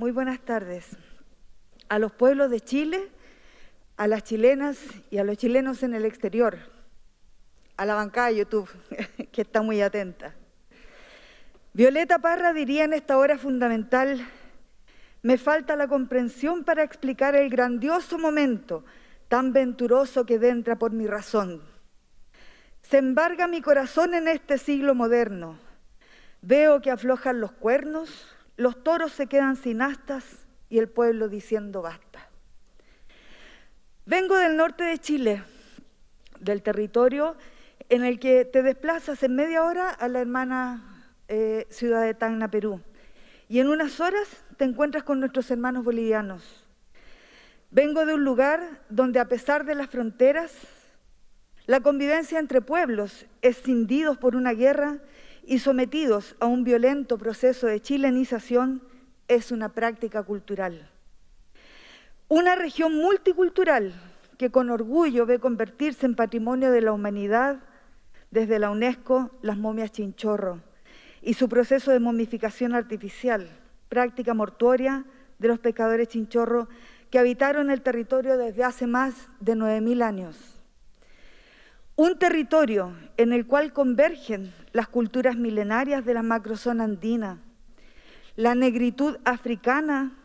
Muy buenas tardes. A los pueblos de Chile, a las chilenas y a los chilenos en el exterior, a la bancada de YouTube, que está muy atenta. Violeta Parra diría en esta hora fundamental, me falta la comprensión para explicar el grandioso momento tan venturoso que entra por mi razón. Se embarga mi corazón en este siglo moderno. Veo que aflojan los cuernos, los toros se quedan sin astas y el pueblo diciendo basta. Vengo del norte de Chile, del territorio en el que te desplazas en media hora a la hermana eh, ciudad de Tacna, Perú. Y en unas horas te encuentras con nuestros hermanos bolivianos. Vengo de un lugar donde a pesar de las fronteras, la convivencia entre pueblos, escindidos por una guerra y sometidos a un violento proceso de chilenización, es una práctica cultural. Una región multicultural que con orgullo ve convertirse en patrimonio de la humanidad desde la UNESCO las momias chinchorro y su proceso de momificación artificial, práctica mortuoria de los pescadores chinchorro que habitaron el territorio desde hace más de 9.000 años. Un territorio en el cual convergen las culturas milenarias de la macrozona andina, la negritud africana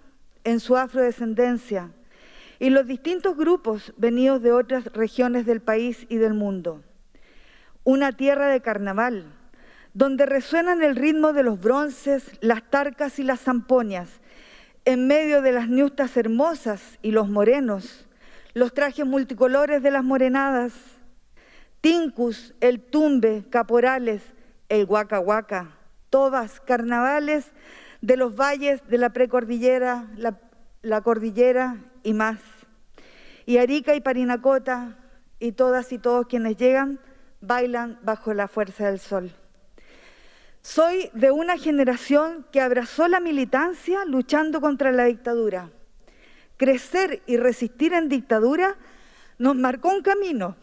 en su afrodescendencia y los distintos grupos venidos de otras regiones del país y del mundo. Una tierra de carnaval, donde resuenan el ritmo de los bronces, las tarcas y las zampoñas, en medio de las niustas hermosas y los morenos, los trajes multicolores de las morenadas, tincus, el tumbe, caporales, el huaca huaca, todas carnavales de los valles de la precordillera, la, la cordillera y más. Y Arica y Parinacota y todas y todos quienes llegan bailan bajo la fuerza del sol. Soy de una generación que abrazó la militancia luchando contra la dictadura. Crecer y resistir en dictadura nos marcó un camino,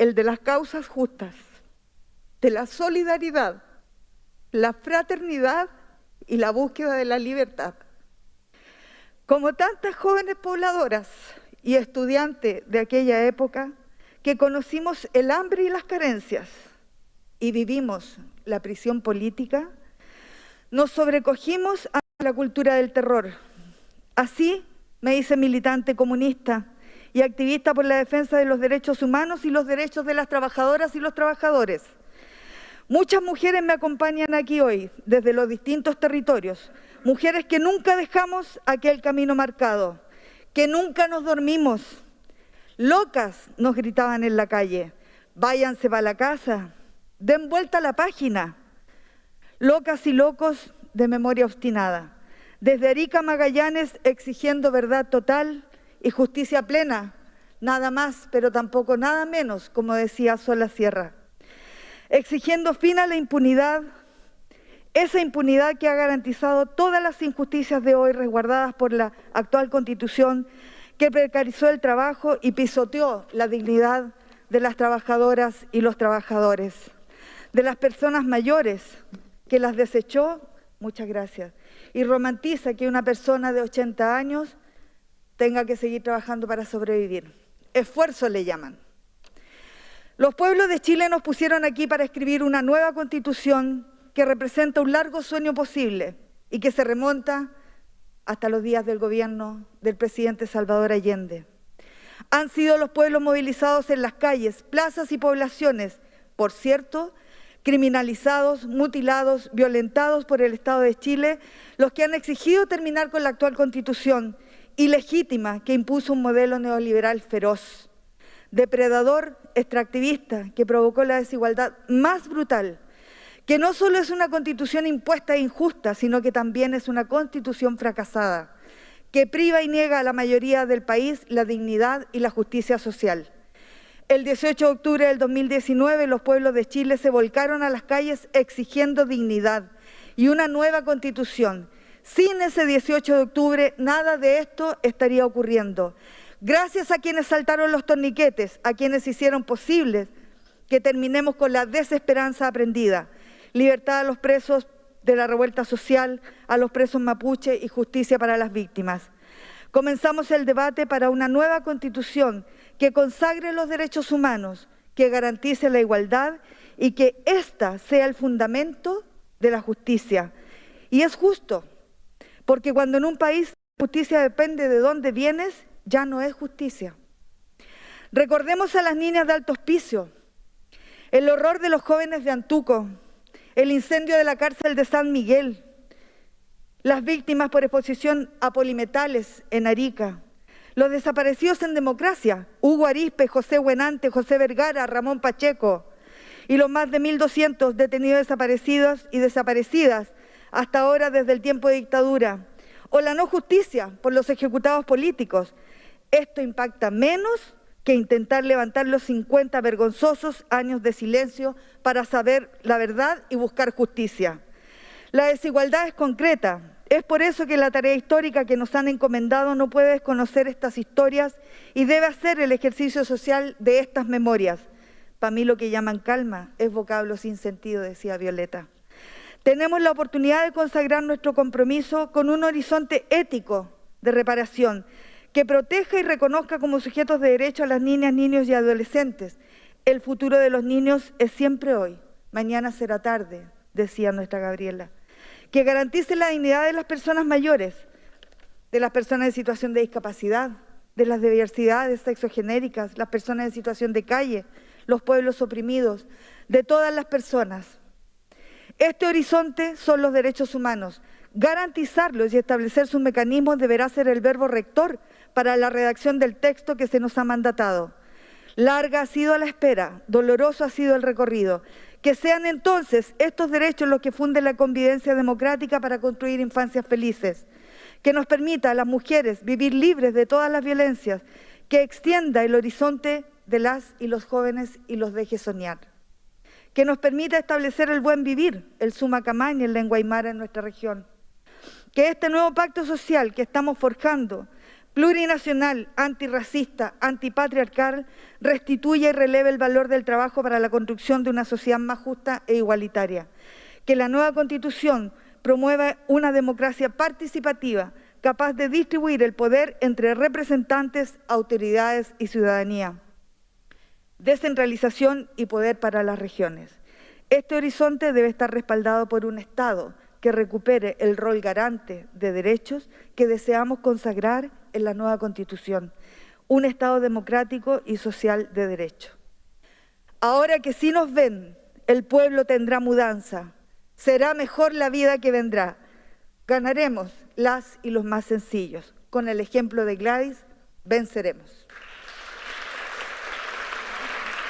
el de las causas justas, de la solidaridad, la fraternidad y la búsqueda de la libertad. Como tantas jóvenes pobladoras y estudiantes de aquella época, que conocimos el hambre y las carencias y vivimos la prisión política, nos sobrecogimos a la cultura del terror. Así me hice militante comunista y activista por la defensa de los derechos humanos y los derechos de las trabajadoras y los trabajadores. Muchas mujeres me acompañan aquí hoy, desde los distintos territorios, mujeres que nunca dejamos aquel camino marcado, que nunca nos dormimos. Locas nos gritaban en la calle, váyanse para la casa, Den vuelta a la página. Locas y locos de memoria obstinada. Desde Arica Magallanes exigiendo verdad total y justicia plena. Nada más, pero tampoco nada menos, como decía Sola Sierra. Exigiendo fin a la impunidad, esa impunidad que ha garantizado todas las injusticias de hoy resguardadas por la actual Constitución, que precarizó el trabajo y pisoteó la dignidad de las trabajadoras y los trabajadores de las personas mayores que las desechó, muchas gracias, y romantiza que una persona de 80 años tenga que seguir trabajando para sobrevivir. Esfuerzo le llaman. Los pueblos de Chile nos pusieron aquí para escribir una nueva constitución que representa un largo sueño posible y que se remonta hasta los días del gobierno del presidente Salvador Allende. Han sido los pueblos movilizados en las calles, plazas y poblaciones, por cierto, criminalizados, mutilados, violentados por el Estado de Chile, los que han exigido terminar con la actual Constitución ilegítima que impuso un modelo neoliberal feroz, depredador, extractivista, que provocó la desigualdad más brutal, que no solo es una Constitución impuesta e injusta, sino que también es una Constitución fracasada, que priva y niega a la mayoría del país la dignidad y la justicia social. El 18 de octubre del 2019 los pueblos de Chile se volcaron a las calles exigiendo dignidad y una nueva constitución. Sin ese 18 de octubre nada de esto estaría ocurriendo. Gracias a quienes saltaron los torniquetes, a quienes hicieron posible que terminemos con la desesperanza aprendida. Libertad a los presos de la revuelta social, a los presos mapuche y justicia para las víctimas. Comenzamos el debate para una nueva constitución que consagre los derechos humanos, que garantice la igualdad y que ésta sea el fundamento de la justicia. Y es justo, porque cuando en un país justicia depende de dónde vienes, ya no es justicia. Recordemos a las niñas de Alto Hospicio, el horror de los jóvenes de Antuco, el incendio de la cárcel de San Miguel, las víctimas por exposición a polimetales en Arica, los desaparecidos en democracia, Hugo Arispe, José Buenante, José Vergara, Ramón Pacheco, y los más de 1.200 detenidos desaparecidos y desaparecidas hasta ahora desde el tiempo de dictadura, o la no justicia por los ejecutados políticos. Esto impacta menos que intentar levantar los 50 vergonzosos años de silencio para saber la verdad y buscar justicia. La desigualdad es concreta. Es por eso que la tarea histórica que nos han encomendado no puede desconocer estas historias y debe hacer el ejercicio social de estas memorias. Para mí lo que llaman calma es vocablo sin sentido, decía Violeta. Tenemos la oportunidad de consagrar nuestro compromiso con un horizonte ético de reparación que proteja y reconozca como sujetos de derecho a las niñas, niños y adolescentes. El futuro de los niños es siempre hoy, mañana será tarde, decía nuestra Gabriela. Que garantice la dignidad de las personas mayores, de las personas en situación de discapacidad, de las diversidades sexogenéricas, las personas en situación de calle, los pueblos oprimidos, de todas las personas. Este horizonte son los derechos humanos. Garantizarlos y establecer sus mecanismos deberá ser el verbo rector para la redacción del texto que se nos ha mandatado. Larga ha sido la espera, doloroso ha sido el recorrido. Que sean entonces estos derechos los que funden la convivencia democrática para construir infancias felices. Que nos permita a las mujeres vivir libres de todas las violencias. Que extienda el horizonte de las y los jóvenes y los deje soñar. Que nos permita establecer el buen vivir, el sumacamán y el lengua aymara en nuestra región. Que este nuevo pacto social que estamos forjando plurinacional, antirracista, antipatriarcal, restituya y releve el valor del trabajo para la construcción de una sociedad más justa e igualitaria. Que la nueva Constitución promueva una democracia participativa, capaz de distribuir el poder entre representantes, autoridades y ciudadanía. Descentralización y poder para las regiones. Este horizonte debe estar respaldado por un Estado que recupere el rol garante de derechos que deseamos consagrar en la nueva Constitución, un Estado democrático y social de derecho. Ahora que sí nos ven, el pueblo tendrá mudanza, será mejor la vida que vendrá. Ganaremos las y los más sencillos. Con el ejemplo de Gladys, venceremos.